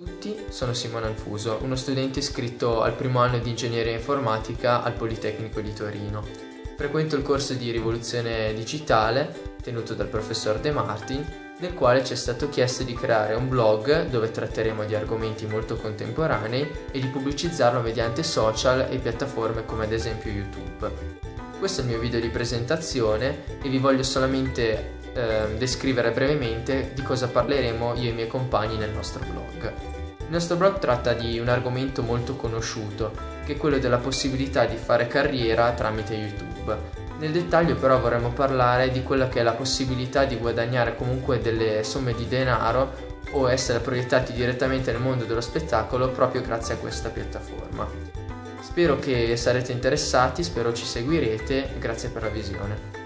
tutti, sono Simone Alfuso, uno studente iscritto al primo anno di ingegneria informatica al Politecnico di Torino. Frequento il corso di rivoluzione digitale tenuto dal professor De Martin, nel quale ci è stato chiesto di creare un blog dove tratteremo di argomenti molto contemporanei e di pubblicizzarlo mediante social e piattaforme come ad esempio YouTube. Questo è il mio video di presentazione e vi voglio solamente eh, descrivere brevemente di cosa parleremo io e i miei compagni nel nostro blog. Il nostro blog tratta di un argomento molto conosciuto, che è quello della possibilità di fare carriera tramite YouTube. Nel dettaglio però vorremmo parlare di quella che è la possibilità di guadagnare comunque delle somme di denaro o essere proiettati direttamente nel mondo dello spettacolo proprio grazie a questa piattaforma. Spero che sarete interessati, spero ci seguirete, grazie per la visione.